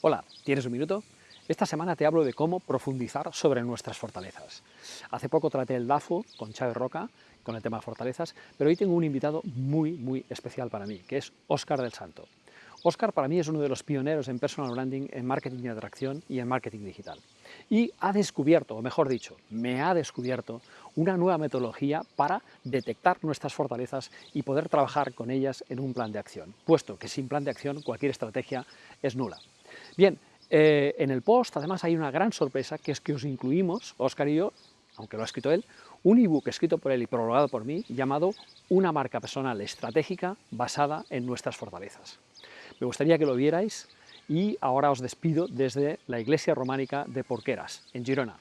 Hola, ¿tienes un minuto? Esta semana te hablo de cómo profundizar sobre nuestras fortalezas. Hace poco traté el DAFO con Chávez Roca, con el tema fortalezas, pero hoy tengo un invitado muy, muy especial para mí, que es Óscar del Santo. Óscar para mí es uno de los pioneros en personal branding, en marketing de atracción y en marketing digital. Y ha descubierto, o mejor dicho, me ha descubierto una nueva metodología para detectar nuestras fortalezas y poder trabajar con ellas en un plan de acción, puesto que sin plan de acción cualquier estrategia es nula. Bien, eh, en el post además hay una gran sorpresa, que es que os incluimos, Óscar y yo, aunque lo ha escrito él, un ebook escrito por él y prologado por mí, llamado Una marca personal estratégica basada en nuestras fortalezas. Me gustaría que lo vierais y ahora os despido desde la iglesia románica de Porqueras, en Girona.